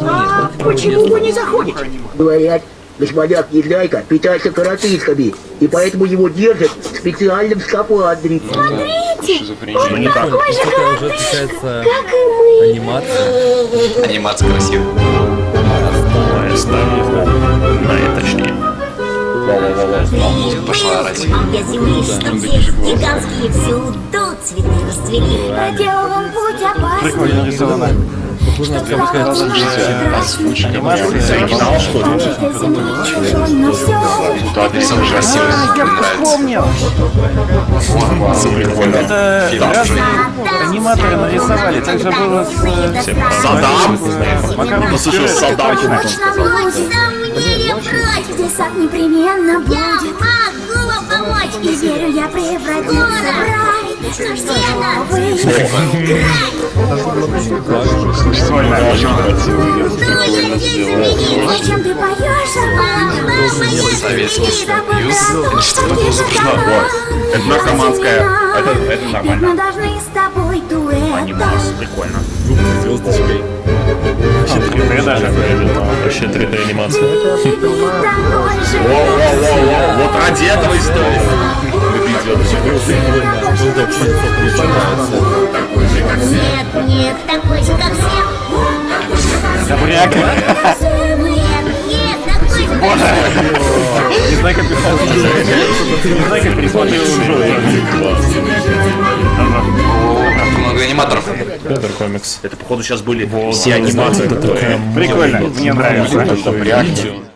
А почему вы не заходите? Говорят, господак Незнайка питается коротышками, и поэтому его держат в специальном скафандре. Шизофрения. Не так. Такая уже отличается анимация. Анимация красивая. На точнее. Музыка пошла орать. Я здесь гигантские всюду цветы расцвели. Проделан путь опасный. Прикольно нарисовано. Похоже на? Да, нарисован красиво. Мне нравится. Форма прикольная. Это разные аниматоры нарисовали, так же было с... э. Макароном Ну, слушай, с пюре, Саддам. точно. Ночь сомнением прочь, здесь сад непременно будет. Сделано. Зачем ты поешь, а Советский Союз. Что было изображено? Это наркоманская. Это, нормально. Мы должны с тобой дуэт. Прикольно. звездочкой. Вообще 3D даже. Вообще 3D анимация. Вот ради этого история. Нет, нет, такой же, как все. Добряк. Нет, нет, такой же, как все. Не знаю, как. Не знаю, как пересмотрел Много аниматоров. Петр комикс. Это походу сейчас были все анимации. Прикольно, мне нравится.